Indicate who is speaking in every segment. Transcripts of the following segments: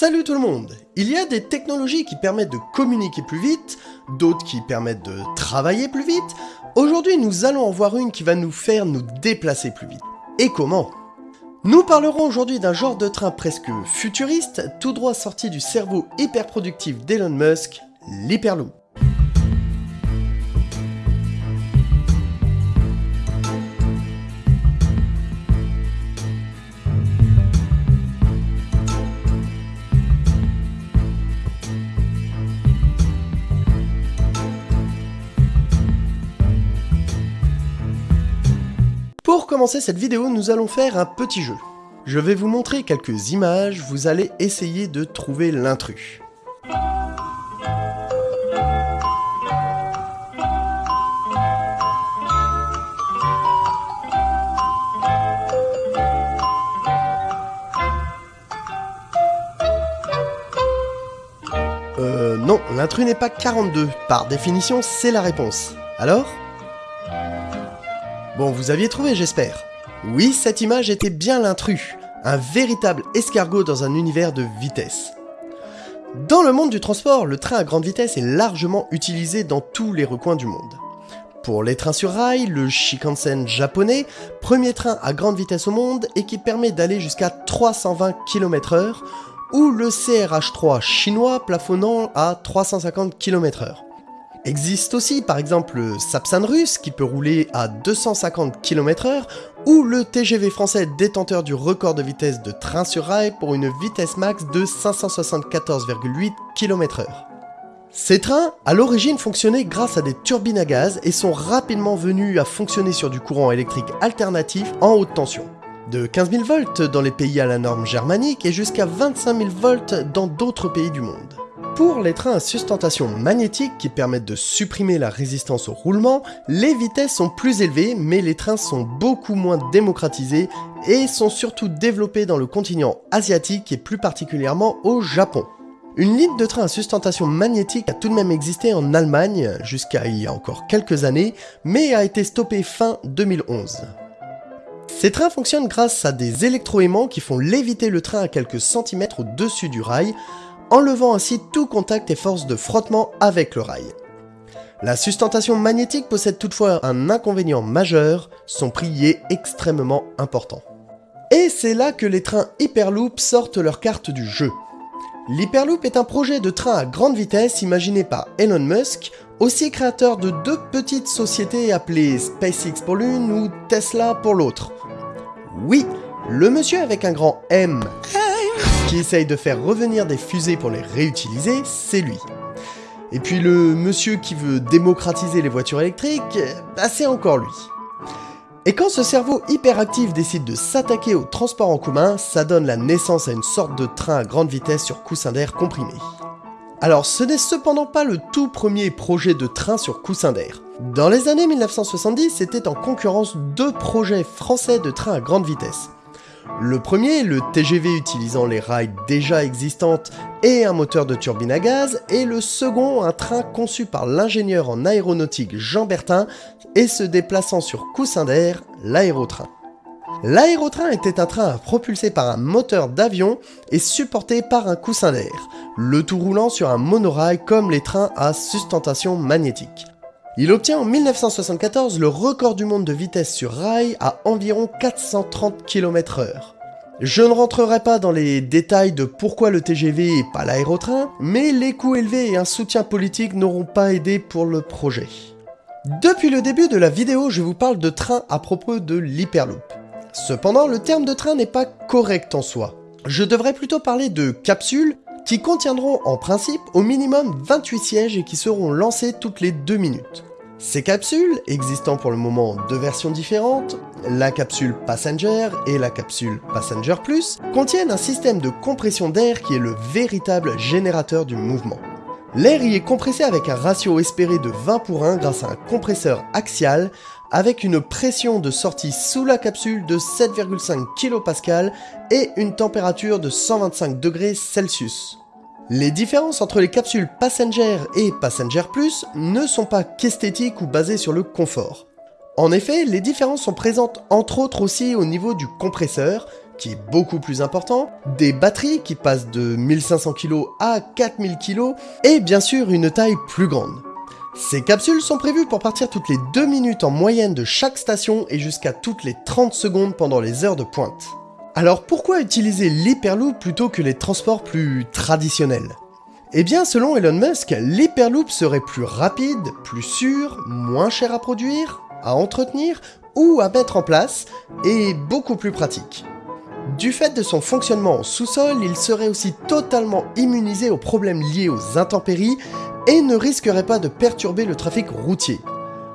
Speaker 1: Salut tout le monde Il y a des technologies qui permettent de communiquer plus vite, d'autres qui permettent de travailler plus vite. Aujourd'hui, nous allons en voir une qui va nous faire nous déplacer plus vite. Et comment? Nous parlerons aujourd'hui d'un genre de train presque futuriste, tout droit sorti du cerveau hyper productif d'Elon Musk, l'Hyperloop. Pour commencer cette vidéo, nous allons faire un petit jeu. Je vais vous montrer quelques images, vous allez essayer de trouver l'intrus. Euh, non, l'intrus n'est pas 42. Par définition, c'est la réponse. Alors? Bon, vous aviez trouvé, j'espère. Oui, cette image était bien l'intrus, un véritable escargot dans un univers de vitesse. Dans le monde du transport, le train à grande vitesse est largement utilisé dans tous les recoins du monde. Pour les trains sur rail, le Shinkansen japonais, premier train à grande vitesse au monde et qui permet d'aller jusqu'à 320 km/h, ou le CRH3 chinois plafonnant à 350 km/h. Existe aussi par exemple le Sapsan russe qui peut rouler à 250 km/h ou le TGV français détenteur du record de vitesse de train sur rail pour une vitesse max de 574,8 km/h. Ces trains, à l'origine, fonctionnaient grâce à des turbines à gaz et sont rapidement venus à fonctionner sur du courant électrique alternatif en haute tension. De 15 000 volts dans les pays à la norme germanique et jusqu'à 25 000 volts dans d'autres pays du monde. Pour les trains à sustentation magnétique qui permettent de supprimer la résistance au roulement, les vitesses sont plus élevées mais les trains sont beaucoup moins démocratisés et sont surtout développés dans le continent asiatique et plus particulièrement au Japon. Une ligne de train à sustentation magnétique a tout de même existé en Allemagne jusqu'à il y a encore quelques années, mais a été stoppée fin 2011. Ces trains fonctionnent grâce à des électroaimants qui font léviter le train à quelques centimètres au-dessus du rail, enlevant ainsi tout contact et force de frottement avec le rail. La sustentation magnétique possède toutefois un inconvénient majeur, son prix est extrêmement important. Et c'est là que les trains Hyperloop sortent leur carte du jeu. L'Hyperloop est un projet de train à grande vitesse imaginé par Elon Musk, aussi créateur de deux petites sociétés appelées SpaceX pour l'une ou Tesla pour l'autre. Oui, le monsieur avec un grand M qui essaye de faire revenir des fusées pour les réutiliser, c'est lui. Et puis le monsieur qui veut démocratiser les voitures électriques, bah c'est encore lui. Et quand ce cerveau hyperactif décide de s'attaquer au transport en commun, ça donne la naissance à une sorte de train à grande vitesse sur coussin d'air comprimé. Alors ce n'est cependant pas le tout premier projet de train sur coussin d'air. Dans les années 1970, c'était en concurrence deux projets français de train à grande vitesse. Le premier, le TGV utilisant les rails déjà existantes et un moteur de turbine à gaz, et le second, un train conçu par l'ingénieur en aéronautique Jean Bertin et se déplaçant sur coussin d'air, l'aérotrain. L'aérotrain était un train propulsé par un moteur d'avion et supporté par un coussin d'air, le tout roulant sur un monorail comme les trains à sustentation magnétique. Il obtient en 1974 le record du monde de vitesse sur rail à environ 430 km/h. Je ne rentrerai pas dans les détails de pourquoi le TGV et pas l'aérotrain, mais les coûts élevés et un soutien politique n'auront pas aidé pour le projet. Depuis le début de la vidéo, je vous parle de train à propos de l'Hyperloop. Cependant, le terme de train n'est pas correct en soi. Je devrais plutôt parler de capsules qui contiendront en principe au minimum 28 sièges et qui seront lancés toutes les 2 minutes. Ces capsules, existant pour le moment deux versions différentes, la capsule Passenger et la capsule Passenger Plus, contiennent un système de compression d'air qui est le véritable générateur du mouvement. L'air y est compressé avec un ratio espéré de 20 pour 1 grâce à un compresseur axial avec une pression de sortie sous la capsule de 7,5 kPa et une température de 125 degrés. Les différences entre les capsules Passenger et Passenger Plus ne sont pas qu'esthétiques ou basées sur le confort. En effet, les différences sont présentes entre autres aussi au niveau du compresseur, qui est beaucoup plus important, des batteries qui passent de 1500 kg à 4000 kg, et bien sûr une taille plus grande. Ces capsules sont prévues pour partir toutes les 2 minutes en moyenne de chaque station et jusqu'à toutes les 30 secondes pendant les heures de pointe. Alors pourquoi utiliser l'Hyperloop plutôt que les transports plus traditionnels? Eh bien selon Elon Musk, l'Hyperloop serait plus rapide, plus sûr, moins cher à produire, à entretenir ou à mettre en place, et beaucoup plus pratique. Du fait de son fonctionnement en sous-sol, il serait aussi totalement immunisé aux problèmes liés aux intempéries et ne risquerait pas de perturber le trafic routier.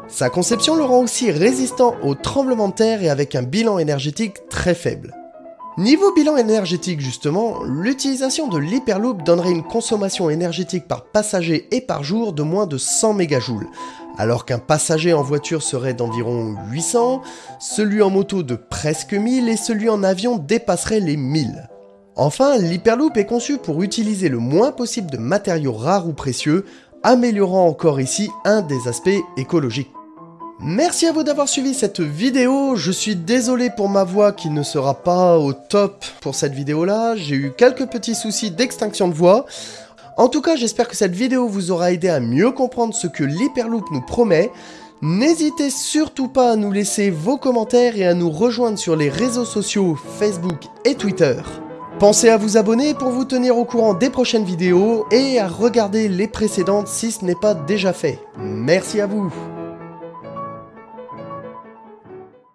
Speaker 1: Sa conception le rend aussi résistant aux tremblements de terre et avec un bilan énergétique très faible. Niveau bilan énergétique justement, l'utilisation de l'Hyperloop donnerait une consommation énergétique par passager et par jour de moins de 100 mégajoules, alors qu'un passager en voiture serait d'environ 800, celui en moto de presque 1000 et celui en avion dépasserait les 1000. Enfin, l'Hyperloop est conçu pour utiliser le moins possible de matériaux rares ou précieux, améliorant encore ici un des aspects écologiques. Merci à vous d'avoir suivi cette vidéo, je suis désolé pour ma voix qui ne sera pas au top pour cette vidéo là, j'ai eu quelques petits soucis d'extinction de voix. En tout cas, j'espère que cette vidéo vous aura aidé à mieux comprendre ce que l'Hyperloop nous promet. N'hésitez surtout pas à nous laisser vos commentaires et à nous rejoindre sur les réseaux sociaux Facebook et Twitter. Pensez à vous abonner pour vous tenir au courant des prochaines vidéos et à regarder les précédentes si ce n'est pas déjà fait. Merci à vous